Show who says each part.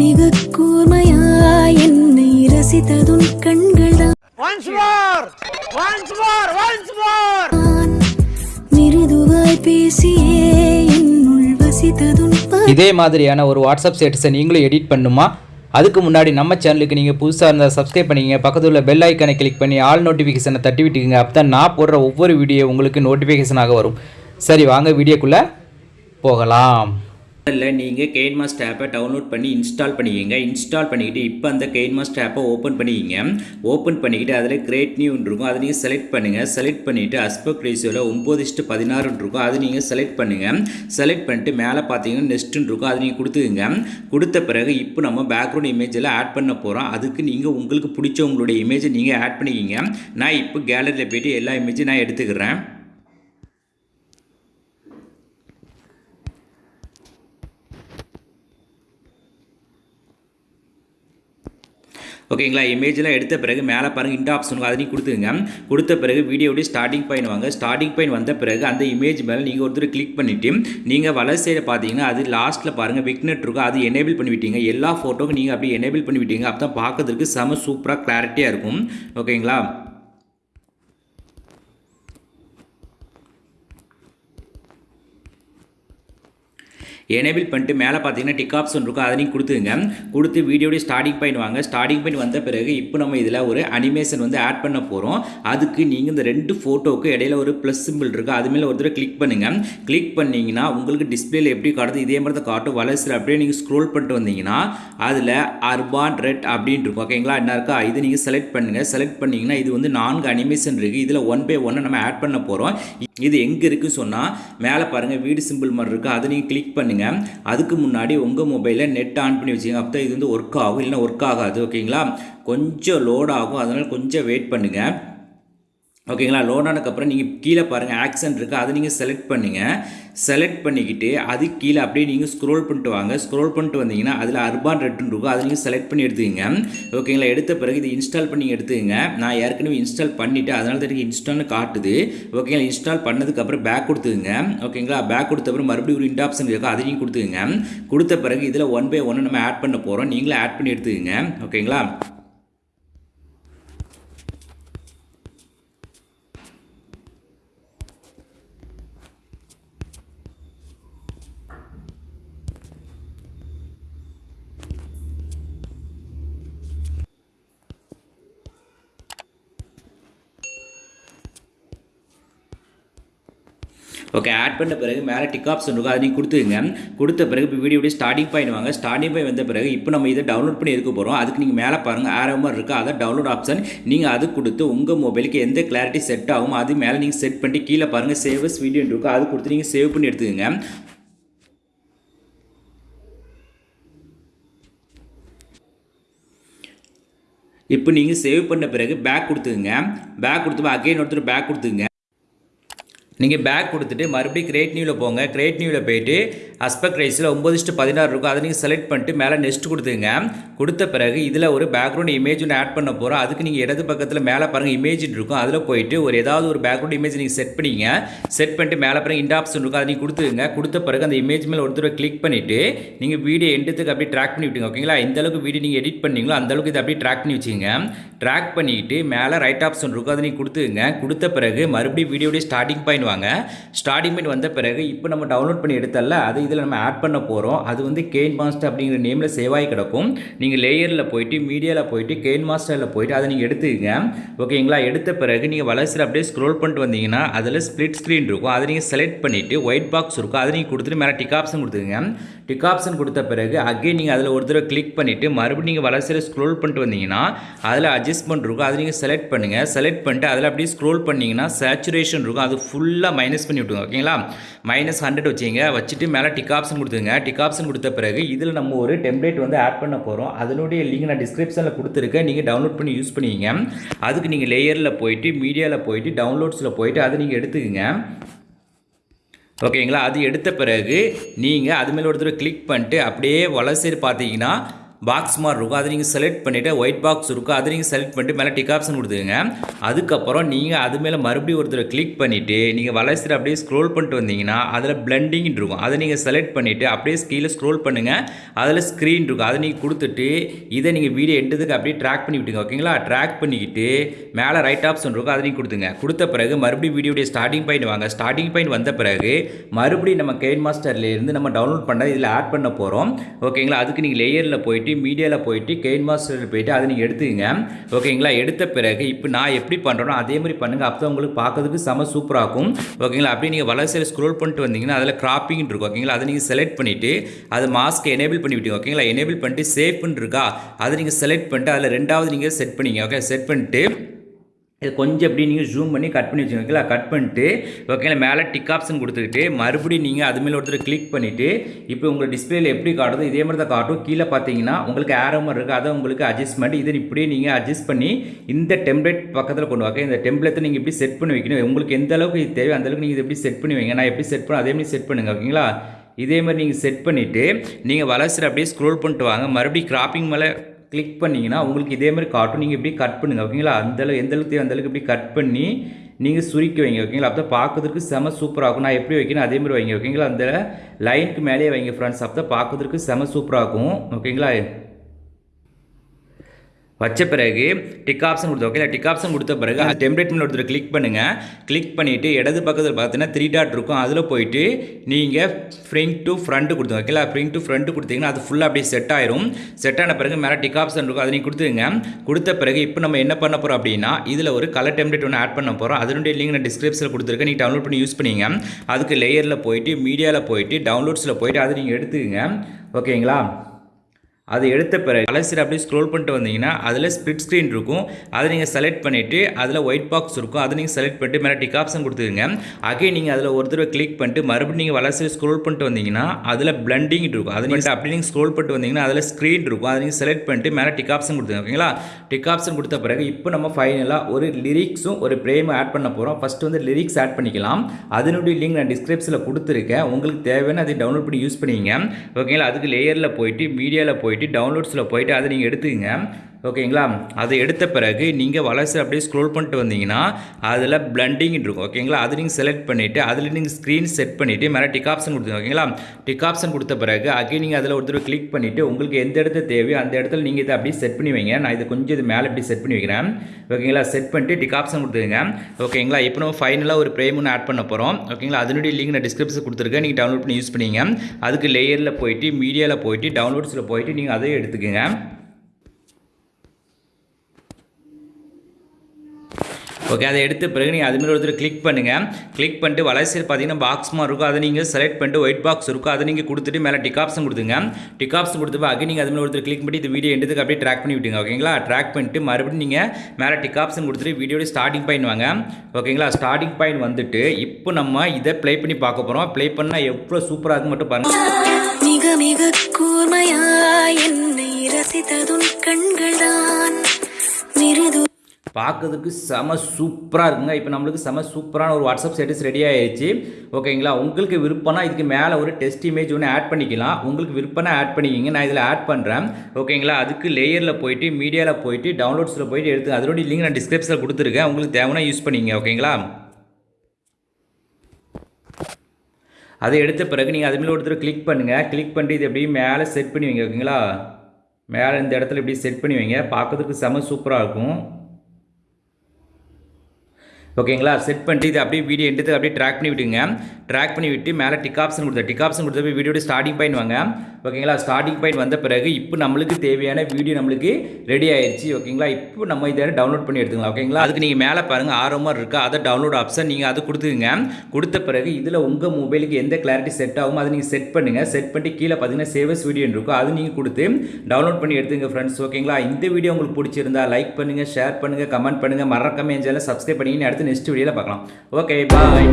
Speaker 1: மிக கூர்மையா என்னை ரசித்ததுன்
Speaker 2: கண்கள் தான்
Speaker 1: மிருதுவாய் பேசியே என்னுள் வசித்ததுன்
Speaker 3: இதே மாதிரியான ஒரு வாட்ஸ்அப் ஸ்டேட்டஸை நீங்களும் எடிட் பண்ணுமா? அதுக்கு முன்னாடி நம்ம சேனலுக்கு நீங்கள் புதுசாக இருந்தால் சப்ஸ்கிரைப் பண்ணிக்கங்க. பக்கத்தில் உள்ள பெல் ஐக்கனை கிளிக் பண்ணி ஆல் நோட்டிஃபிகேஷனை தட்டி விட்டுக்குங்க. அப்போ தான் நான் போடுற ஒவ்வொரு வீடியோ உங்களுக்கு நோட்டிஃபிகேஷனாக வரும். சரி வாங்க வீடியோக்குள்ளே போகலாம்.
Speaker 4: இல்லை நீங்கள் கெயின் மாஸ்ட் ஆப்பை டவுன்லோட் பண்ணி இன்ஸ்டால் பண்ணிக்கோங்க. இன்ஸ்டால் பண்ணிக்கிட்டு இப்போ அந்த கெயின் மாஸ்ட் ஆப்பை ஓப்பன் பண்ணிக்கிங்க. ஓப்பன் பண்ணிக்கிட்டு அதில் கிரேட் நியூன்னு இருக்கும். அதை நீங்கள் செலக்ட் பண்ணுங்கள் செலக்ட் பண்ணிவிட்டு அஸ்பெக்ட் ரேஷியோவில் ஒம்பது இஷ்டு பதினாறுன்னு இருக்கும். அது நீங்கள் செலக்ட் பண்ணுங்கள் செலக்ட் பண்ணிட்டு மேலே பார்த்தீங்கன்னா நெஸ்ட்டுன்னு இருக்கும். அதை நீங்கள் கொடுத்துக்குங்க. கொடுத்த பிறகு இப்போ நம்ம பேக்ரவுண்ட் இமேஜில் ஆட் பண்ண போகிறோம் அதுக்கு நீங்கள் உங்களுக்கு பிடிச்ச உங்களுடைய இமேஜை நீங்கள் ஆட் பண்ணிக்கிங்க. நான் இப்போ கேலரியில் போய்ட்டு எல்லா இமேஜும் நான் எடுத்துக்கிறேன். ஓகேங்களா? இமேஜ்லாம் எடுத்த பிறகு மேலே பாருங்கள் இந்த ஆப்ஷன் அதையும் கொடுத்துங்க கொடுத்த பிறகு வீடியோடைய ஸ்டார்டிங் பாயிண்ட் வாங்க. ஸ்டார்டிங் பாயிண்ட் வந்த பிறகு அந்த இமேஜ் மேலே நீங்கள் ஒருத்தர் கிளிக் பண்ணிவிட்டு நீங்கள் வலது சைடு பார்த்தீங்கன்னா அது லாஸ்ட்டில் பாருங்கள் விக்னெட் இருக்கும். அது எனேபிள் பண்ணிவிட்டீங்க எல்லா ஃபோட்டோக்கும் நீங்கள் அப்படி எனேபிள் பண்ணிவிட்டீங்க அப்போ தான் பார்க்கறதுக்கு செம சூப்பராக கிளாரிட்டியாக இருக்கும். ஓகேங்களா? எனேபிள் பண்ணிட்டு மேலே பார்த்தீங்கன்னா டிக் ஆப்ஷன் இருக்கும். அதையும் கொடுத்துங்க கொடுத்து வீடியோடைய ஸ்டார்டிங் பாயிண்ட் வாங்க. ஸ்டார்டிங் பாயிண்ட் வந்த பிறகு இப்போ நம்ம இதில் ஒரு அனிமேஷன் வந்து ஆட் பண்ண போகிறோம் அதுக்கு நீங்கள் இந்த ரெண்டு ஃபோட்டோவுக்கு இடையில ஒரு ப்ளஸ் சிம்பிள் இருக்குது அது மேலே ஒரு தடவை கிளிக் பண்ணுங்கள் கிளிக் பண்ணிங்கன்னா உங்களுக்கு டிஸ்பிளேல எப்படி காட்டுது? இதே மாதிரி தான் காட்டும். வளர்ச்சியில் அப்படியே நீங்கள் ஸ்க்ரோல் பண்ணிட்டு வந்தீங்கன்னா அதில் அர்பான் ரெட் அப்படின்னு இருக்கும். ஓகேங்களா என்ன இருக்கா? இது நீங்கள் செலக்ட் பண்ணுங்கள் செலக்ட் பண்ணிங்கன்னா இது வந்து நான்கு அனிமேஷன் இருக்குது இதில் ஒன் பை ஒன்னை நம்ம ஆட் பண்ண போகிறோம் இது எங்கே இருக்குன்னு சொன்னால் மேலே பாருங்கள் வீடு சிம்பிள் மாதிரி இருக்குது அதை நீங்கள் கிளிக் பண்ணுங்கள் அதுக்கு முன்னாடி உங்கள் மொபைலில் நெட் ஆன் பண்ணி வச்சுங்க அப்போ இது வந்து ஒர்க் ஆகும். இல்லைன்னா ஒர்க் ஆகாது. ஓகேங்களா? கொஞ்சம் லோட் ஆகும். அதனால் கொஞ்சம் வெயிட் பண்ணுங்கள் ஓகேங்களா? லோட் ஆனதுக்கப்புறம் நீங்கள் கீழே பாருங்கள் ஆக்சன் இருக்குது அதை நீங்கள் செலக்ட் பண்ணுங்கள் செலக்ட் பண்ணிக்கிட்டு அது கீழே அப்படியே நீங்கள் ஸ்க்ரோல் பண்ணிட்டு வாங்க. ஸ்க்ரோல் பண்ணிட்டு வந்தீங்கன்னா அதில் அர்பான் ரெட்டுன்னு இருக்கும். அதை நீங்கள் செலக்ட் பண்ணி எடுத்துக்கங்க. ஓகேங்களா? எடுத்த பிறகு இது இன்ஸ்டால் பண்ணி எடுத்துக்கங்க. நான் ஏற்கனவே இன்ஸ்டால் பண்ணிவிட்டு அதனால தான் எனக்கு இன்ஸ்டால்னு காட்டுது. ஓகேங்களா? இன்ஸ்டால் பண்ணதுக்கப்புறம் பேக் கொடுத்துங்க ஓகேங்களா? பேக் கொடுத்த அப்புறம் மறுபடியும் ஒரு இண்டாப்ஷன் ஆப்ஷன் இருக்கும் அதை நீங்கள் கொடுத்துங்க கொடுத்த பிறகு இதில் ஒன் பை ஒன்று நம்ம ஆட் பண்ண போகிறோம் நீங்களே ஆட் பண்ணி எடுத்துக்கங்க. ஓகேங்களா? ஓகே ஆட் பண்ண பிறகு மேலே டிக் ஆப்ஷன் இருக்கும். அதை நீங்கள் கொடுத்துங்க கொடுத்த பிறகு இப்போ வீடியோடைய ஸ்டார்டிங் பாயிண்ட் வாங்க. ஸ்டார்டிங் பாயிண்ட் வந்த பிறகு இப்போ நம்ம இதை டவுன்லோட் பண்ணி எடுக்க போகிறோம் அதுக்கு நீங்கள் மேலே பாருங்கள் ஆரோ மாதிரி இருக்குது அதை டவுன்லோட் ஆப்ஷன் நீங்கள் அது கொடுத்து உங்கள் மொபைலுக்கு எந்த கிளாரிட்டி செட் ஆகும் அது மேலே நீங்கள் செட் பண்ணி கீழே பாருங்கள் சேவஸ் வீடியோ இருக்கும். அது கொடுத்து நீங்கள் சேவ் பண்ணி எடுத்துக்கோங்க. இப்போ நீங்கள் சேவ் பண்ண பிறகு பேக் கொடுத்துங்க பேக் கொடுத்து அகைன் ஒருத்தர் பேக் கொடுத்துங்க நீங்கள் பேக் கொடுத்துட்டு மறுபடியும் கிரேட் நியூவில் போங்க. கிரேட் நியூவில் போயிட்டு அஸ்பெக்ட் ரைஸில் ஒம்பது இஷ்டு பதினாறு இருக்கும். அதை நீங்கள் செலக்ட் பண்ணிட்டு மேலே நெக்ஸ்ட் கொடுத்துங்க கொடுத்த பிறகு இதில் ஒரு பேக்ரவுண்ட் இமேஜ் ஒன்று ஆட் பண்ண போகிறோம் அதுக்கு நீங்கள் இடது பக்கத்தில் மேலே பாருங்கள் இமேஜ் இருக்கும். அதில் போயிட்டு ஒரு ஏதாவது ஒரு பேக்ரவுண்ட் இமேஜ் நீங்கள் செட் பண்ணிங்க. செட் பண்ணிட்டு மேலே பிறகு இந்த ஆப்ஷன் இருக்கும். அதை நீங்கள் கொடுத்துங்க கொடுத்த பிறகு அந்த இமேஜ் மேலே ஒருத்தர் கிளிக் பண்ணிவிட்டு நீங்கள் வீடியோ எண்டத்துக்கு அப்படியே ட்ராக் பண்ணி விட்டுங்க ஓகேங்களா எந்த அளவுக்கு வீடியோ நீங்கள் எடிட் பண்ணீங்களோ அந்தளவுக்கு இதை அப்படியே ட்ராக் பண்ணி வச்சுங்க ட்ராக் பண்ணிவிட்டு மேலே ரைட் ஆப்ஷன் இருக்கும். அதை நீங்கள் கொடுத்துங்க கொடுத்த பிறகு மறுபடியும் வீடியோடைய ஸ்டார்டிங் பாயிண்ட் வாங்க ஸ்டார்டிங் பாயிண்ட் வந்த பிறகு இப்போ நம்ம டவுன்லோட் பண்ணி எடுத்தல அது இதில் நம்ம ஆட் பண்ண போகிறோம் அது வந்து கெயின் மாஸ்டர் அப்படிங்கிற நேமில் சேவ் கிடக்கும். நீங்கள் லேயரில் போயிட்டு மீடியாவில் போயிட்டு கெயின் மாஸ்டரில் போயிட்டு அதை நீங்கள் எடுத்துக்கங்க. ஓகேங்களா எடுத்த பிறகு நீங்கள் வளர்ச்சியில் அப்படியே ஸ்க்ரோல் பண்ணிட்டு வந்தீங்கன்னா அதில் ஸ்ப்ளிட் ஸ்க்ரீன் இருக்கும். அதை நீங்கள் செலக்ட் பண்ணிவிட்டு ஒயிட் பாக்ஸ் இருக்கும். அதை நீங்கள் கொடுத்துட்டு மேலே டிக் ஆப்ஷன் கொடுத்துங்க டிக் ஆப்ஷன் கொடுத்த பிறகு அகைன் நீங்கள் அதில் ஒரு தடவை கிளிக் பண்ணிவிட்டு மறுபடியும் நீங்கள் வளர்ச்சியில் ஸ்க்ரோல் பண்ணிட்டு வந்தீங்கன்னா அதில் அட்ஜஸ்ட்மெண்ட் இருக்கும். அதை நீங்கள் செலக்ட் பண்ணுங்கள் செலக்ட் பண்ணிட்டு அதில் அப்படியே ஸ்க்ரோல் பண்ணிங்கன்னா சேச்சுரேஷன் இருக்கும். அது ஃபுல்லாக மைனஸ் பண்ணி விட்டுங்க ஓகேங்களா மைனஸ் ஹண்ட்ரட் வச்சிங்க. வச்சுட்டு மேலே டிக் ஆப்ஷன் கொடுத்துங்க டிக் ஆப்ஷன் கொடுத்த பிறகு இதில் நம்ம ஒரு டெம்ப்ளேட் வந்து ஆட் பண்ண போகிறோம் அதனுடைய லிங்க் நான் டிஸ்கிரிப்ஷனில் கொடுத்துருக்கேன். நீங்கள் டவுன்லோட் பண்ணி யூஸ் பண்ணிக்கிங்க. அதுக்கு நீங்கள் லேயரில் போயிட்டு மீடியாவில் போயிட்டு டவுன்லோட்ஸில் போயிட்டு அதை நீங்கள் எடுத்துக்கங்க. ஓகேங்களா அது எடுத்த பிறகு நீங்கள் அது மேலே ஒருத்தர் கிளிக் பண்ணிட்டு அப்படியே வலசைடு பார்த்தீங்கன்னா பாக்ஸ் மாதிரி இருக்கும். அதை நீங்கள் செலக்ட் பண்ணிவிட்டு ஒயிட் பாக்ஸ் இருக்கும். அதை நீங்கள் செலக்ட் பண்ணிட்டு மேலே டிக் ஆப்ஷன் கொடுத்துருங்க அதுக்கப்புறம் நீங்கள் அது மேலே மறுபடியும் ஒருத்தர் கிளிக் பண்ணிவிட்டு நீங்கள் வளர்ச்சிட்டு அப்படியே ஸ்க்ரோல் பண்ணிட்டு வந்தீங்கன்னா அதில் பிளண்டிங் இருக்கும். அதை நீங்கள் செலக்ட் பண்ணிவிட்டு அப்படியே கீழே ஸ்க்ரோல் பண்ணுங்கள் அதில் ஸ்க்ரீன் இருக்கும். அதை நீங்கள் கொடுத்துட்டு இதை நீங்கள் வீடியோ எண்டதுக்கு அப்படியே ட்ராக் பண்ணி விட்டுங்க ஓகேங்களா ட்ராக் பண்ணிக்கிட்டு மேலே ரைட் ஆப்ஷன் இருக்கும். அதை நீங்கள் கொடுத்துங்க கொடுத்த பிறகு மறுபடியும் வீடியோடைய ஸ்டார்டிங் பாயிண்ட் வாங்க. ஸ்டார்டிங் பாயிண்ட் வந்த பிறகு மறுபடியும் நம்ம கெயின் மாஸ்டர்லேருந்து நம்ம டவுன்லோட் பண்ண இதில் ஆட் பண்ண போகிறோம் ஓகேங்களா அதுக்கு நீங்கள் லேயரில் போயிட்டு மீடியாவில் போயிட்டு கெயின் மாஸ்டரில் போயிட்டு அதை நீங்கள் எடுத்துக்கங்க. ஓகேங்களா? எடுத்த பிறகு இப்போ நான் எப்படி பண்ணுறேனோ அதே மாதிரி பண்ணுங்கள் அப்போ உங்களுக்கு பார்க்கறதுக்கு செம சூப்பராக இருக்கும். ஓகேங்களா? அப்படியே நீங்கள் வளர்ச்சியில் ஸ்க்ரோல் பண்ணிட்டு வந்தீங்கன்னா அதில் கிராப்பிங் இருக்கும். ஓகேங்களா? அதை நீங்கள் செலக்ட் பண்ணிவிட்டு அது மாஸ்க்கு எனேபிள் பண்ணி விட்டீங்க ஓகேங்களா? எனேபிள் பண்ணிட்டு சேஃப்னு இருக்கா? அதை நீங்கள் செலக்ட் பண்ணிட்டு அதில் ரெண்டாவது நீங்கள் செட் பண்ணிங்க. ஓகே? செட் பண்ணிட்டு இது கொஞ்சம் எப்படி நீங்கள் ஜூம் பண்ணி கட் பண்ணி வச்சுக்கோங்களா கட் பண்ணிட்டு ஓகேங்களா மேலே டிக் ஆப்ஷன் கொடுத்துக்கிட்டு மறுபடியும் நீங்கள் அது மேலே ஒருத்தர் கிளிக் பண்ணிவிட்டு இப்போ உங்கள் டிஸ்பிளேயில் எப்படி காட்டுதோ இதே மாதிரி தான் காட்டும். கீழே பார்த்தீங்கன்னா உங்களுக்கு ஏரோ மாதிரி இருக்குது அதை உங்களுக்கு அட்ஜஸ்ட்மெண்ட் இதை இப்படியே நீங்கள் அட்ஜஸ்ட் பண்ணி இந்த டெம்ப்ளேட் பக்கத்தில் கொண்டு வாங்க. இந்த டெம்ப்ளேட்டை நீங்கள் எப்படி செட் பண்ணி வைக்கணும் உங்களுக்கு எந்த அளவுக்கு இது தேவை அந்த அளவுக்கு நீங்கள் இதை எப்படி செட் பண்ணி வைங்க. நான் எப்படி செட் பண்ண அதே மாதிரி செட் பண்ணுங்க ஓகேங்களா இதே மாதிரி நீங்கள் செட் பண்ணிவிட்டு நீங்கள் வளர்ச்சியில் அப்படியே ஸ்க்ரோல் பண்ணிட்டு வாங்க. மறுபடியும் கிராப்பிங் மேலே கிளிக் பண்ணிங்கன்னா உங்களுக்கு இதே மாதிரி காட்டும் நீங்கள் இப்படி கட் பண்ணுங்கள் ஓகேங்களா அந்தளவு எந்தளவுக்கு எந்த அளவுக்கு தேவை அந்த அளவுக்கு இப்படி கட் பண்ணி நீங்கள் சுருக்கி வைங்க ஓகேங்களா அப்போ பார்க்கறதுக்கு செம சூப்பராக இருக்கும். நான் எப்படி வைக்கணும் அதே மாதிரி வைங்க ஓகேங்களா அந்த லைனுக்கு மேலேயே வைங்க ஃப்ரெண்ட்ஸ் அப்போ பார்க்கறதுக்கு செம சூப்பராக இருக்கும் ஓகேங்களா வச்ச பிறகு டிக் ஆப்ஷன் கொடுத்து ஓகே டிக் ஆப்ஷன் கொடுத்த பிறகு அந்த டெம்ப்ளேட் மேலே ஒருத்தர் கிளிக் பண்ணுங்கள் கிளிக் பண்ணிவிட்டு இடது பக்கத்தில் பார்த்தீங்கன்னா த்ரீ டாட் இருக்கும். அதில் போயிட்டு நீங்கள் ஃப்ரிங் டு ஃப்ரண்ட் கொடுத்துங்க ஓகேங்களா ஃப்ரிங் டு ஃப்ரண்ட் கொடுத்தீங்கன்னா அது ஃபுல்லாக அப்படியே செட் ஆயிரும். செட் ஆன பிறகு மேலே டிக் ஆப்ஷன் இருக்கும். அதை நீங்கள் கொடுத்துங்க கொடுத்த பிறகு இப்போ நம்ம என்ன பண்ண போகிறோம் அப்படின்னா இதில் ஒரு கலர் டெம்ப்ளேட் ஒன்று ஆட் பண்ண போகிறோம் அதனுடைய லிங்க் நான் டிஸ்கிரிப்ஷனில் கொடுத்துருக்கேன். நீங்கள் டவுன்லோட் பண்ணி யூஸ் பண்ணிங்க. அதுக்கு லேயரில் போயிட்டு மீடியாவில் போயிட்டு டவுன்லோட்ஸில் போயிட்டு அதை நீங்கள் எடுத்துக்கங்க. ஓகேங்களா அது எடுத்த பிறகு கலசில் அப்படியே ஸ்க்ரோல் பண்ணிட்டு வந்தீங்கன்னா அதில் ஸ்பிட் ஸ்க்ரீன் இருக்கும். அதை நீங்கள் செலக்ட் பண்ணிவிட்டு அதில் ஒயிட் பாக்ஸ் இருக்கும். அதை நீங்கள் செலக்ட் பண்ணிட்டு மேலே டிக் ஆப்ஷன் கொடுத்துருங்க அகே நீங்கள் அதில் ஒரு தடவை கிளிக் பண்ணிட்டு மறுபடியும் நீங்கள் வளர்ச்சி ஸ்க்ரோல் பண்ணிட்டு வந்தீங்கன்னா அதில் பிளண்டிங் இருக்கும். அது நீங்கள் அப்படி நீங்கள் ஸ்க்ரோல் பண்ணிட்டு வந்தீங்கன்னா அதில் ஸ்க்ரீன் இருக்கும். அதை நீங்கள் செலக்ட் பண்ணிட்டு மேலே டிக் ஆப்ஷன் கொடுத்துருங்க ஓகேங்களா டிக் ஆப்ஷன் கொடுத்த பிறகு இப்போ நம்ம ஃபைனலாக ஒரு லிரிக்ஸும் ஒரு ப்ரேமும் ஆட் பண்ண போகிறோம் ஃபஸ்ட்டு வந்து லிரிக்ஸ் ஆட் பண்ணிக்கலாம். அதனுடைய லிங்க் நான் டிஸ்கிரிப்ஷனில் கொடுத்துருக்கேன். உங்களுக்கு தேவையான அதை டவுன்லோட் பண்ணி யூஸ் பண்ணிங்க ஓகேங்களா அதுக்கு லேயரில் போயிட்டு மீடியாவில் போயிட்டு டவுன்லோட்ஸில் போயிட்டு அதை நீங்கள் எடுத்துக்கங்க. ஓகேங்களா? அதை எடுத்த பிறகு நீங்கள் வளர்ச்சி அப்படியே ஸ்க்ரோல் பண்ணிட்டு வந்தீங்கன்னா அதில் பிளண்டிங் இருக்கும். ஓகேங்களா? அது நீங்கள் செலக்ட் பண்ணிவிட்டு அதில் நீங்கள் ஸ்க்ரீன் செட் பண்ணிவிட்டு மேலே டிக் ஆப்ஷன் கொடுத்துங்க ஓகேங்களா? டிக் ஆப்ஷன் கொடுத்த பிறகு அகைன் நீங்கள் அதில் ஒருத்தர் கிளிக் பண்ணிவிட்டு உங்களுக்கு எந்த இடத்துல தேவையோ அந்த இடத்துல நீங்கள் இதை அப்படியே செட் பண்ணி வைங்க. நான் இதை கொஞ்சம் இது மேலே இப்படி செட் பண்ணி வைக்கிறேன். ஓகேங்களா? செட் பண்ணிட்டு டிக் ஆப்ஷன் கொடுத்துருங்க. ஓகேங்களா? இப்போ நம்ம ஃபைனலாக ஒரு ப்ரேம் ஒன்று ஆட் பண்ண போகிறோம் ஓகேங்களா? அதனுடைய லிங்க் நான் டிஸ்கிரிப்ஷன் கொடுத்துருக்கேன். நீங்கள் டவுன்லோட் பண்ணி யூஸ் பண்ணிங்க. அதுக்கு லேயரில் போயிட்டு மீடியாவில் போயிட்டு டவுன்லோட்ஸில் போயிட்டு நீங்கள் அதையும் எடுத்துக்கோங்க. ஓகே அதை எடுத்த பிறகு நீங்கள் அதுமாரி ஒருத்தர் கிளிக் பண்ணுங்கள் கிளிக் பண்ணிட்டு வளர்ச்சியில் பார்த்தீங்கன்னா பாக்ஸ் மாதிரி இருக்கும். அதை நீங்கள் செலக்ட் பண்ணிட்டு ஒயிட் பாக்ஸ் இருக்கும். அதை நீங்கள் கொடுத்துட்டு மேலே டிக் ஆப்ஷன் கொடுத்துங்க. டிக் ஆப்ஷன் கொடுத்து அங்கே நீங்கள் அதுமாதிரி ஒருத்தர் கிளிக் பண்ணி இந்த வீடியோ எடுத்துக்கு அப்படியே ட்ராக் பண்ணி விட்டுங்க ஓகேங்களா ட்ராக் பண்ணிட்டு மறுபடியும் நீங்கள் மேலே டிக் ஆப்ஷன் கொடுத்துட்டு வீடியோட ஸ்டார்டிங் பாயிண்ட் வாங்க. ஓகேங்களா ஸ்டார்டிங் பாயிண்ட் வந்துட்டு இப்போ நம்ம இதை ப்ளே பண்ணி பார்க்க போகிறோம் ப்ளே பண்ணால் எவ்வளோ சூப்பராக இருக்கும் மட்டும் பாருங்கள்
Speaker 1: மிக மிக கூர்மையா என்னை ரசித்ததும் கண்கள்தான்.
Speaker 4: பார்க்கறதுக்கு செம சூப்பராக இருக்குங்க. இப்போ நம்மளுக்கு செம சூப்பரான ஒரு வாட்ஸ்அப் ஸ்டேட்டஸ் ரெடி ஆயிடுச்சு ஓகேங்களா உங்களுக்கு விருப்பம்னா இதுக்கு மேலே ஒரு டெஸ்ட் இமேஜ் ஒன்று ஆட் பண்ணிக்கலாம். உங்களுக்கு விருப்பம்னா ஆட் பண்ணிக்கிங்க. நான் இதில் ஆட் பண்ணுறேன் ஓகேங்களா அதுக்கு லேயரில் போயிட்டு மீடியாவில் போயிட்டு டவுன்லோட்ஸில் போயிட்டு எடுத்து அதனுடைய லிங்க் நான் டிஸ்கிரிப்ஷனில் கொடுத்துருக்கேன். உங்களுக்கு தேவைன்னா யூஸ் பண்ணிங்க ஓகேங்களா அதை எடுத்த பிறகு நீங்கள் அதுமாரி ஒருத்தர் கிளிக் பண்ணுங்கள் கிளிக் பண்ணிட்டு இது எப்படியும் மேலே செட் பண்ணி வைங்க. ஓகேங்களா மேலே இந்த இடத்துல இப்படி செட் பண்ணி வைங்க. பார்க்கறதுக்கு செம சூப்பராக இருக்கும். ஓகேங்களா? செட் பண்ணிட்டு இது அப்படியே வீடியோ எடுத்து அப்படியே ட்ராக் பண்ணி விட்டுங்க. ட்ராக் பண்ணி விட்டு மேலே டிக் ஆப்ஷன் கொடுத்த டிக் ஆப்ஷன் கொடுத்த வீடியோட ஸ்டார்டிங் பாயிண்ட் வாங்க. ஓகேங்களா? ஸ்டார்டிங் பாயிண்ட் வந்த பிறகு இப்போ நம்மளுக்கு தேவையான வீடியோ நம்மளுக்கு ரெடி ஆயிடுச்சு ஓகேங்களா? இப்போ நம்ம இதை டவுன்லோட் பண்ணி எடுத்துக்கலாம். ஓகேங்களா? அதுக்கு நீங்கள் மேலே பாருங்கள் ஆர்வமாக இருக்கா? அதை டவுன்லோட் ஆப்ஷன் நீங்கள் அதை கொடுத்துக்குங்க. கொடுத்த பிறகு இதில் உங்கள் மொபைலுக்கு எந்த கிளாரிட்டி செட் ஆகுமோ அதை நீங்கள் செட் பண்ணுங்கள் செட் பண்ணிட்டு கீழே பார்த்தீங்கன்னா சேவஸ் வீடியோ இருக்கும். அது நீங்கள் கொடுத்து டவுன்லோட் பண்ணி எடுத்துங்க ஃப்ரெண்ட்ஸ் ஓகேங்களா? இந்த வீடியோ உங்களுக்கு பிடிச்சிருந்தா லைக் பண்ணுங்கள் ஷேர் பண்ணுங்கள் கமெண்ட் பண்ணுங்கள் மறக்காம என் சேனலை சப்ஸ்கிரைப் பண்ணிங்கன்னு அடுத்து நெக்ஸ்ட் வீடியோவில் பார்க்கலாம். Okay bye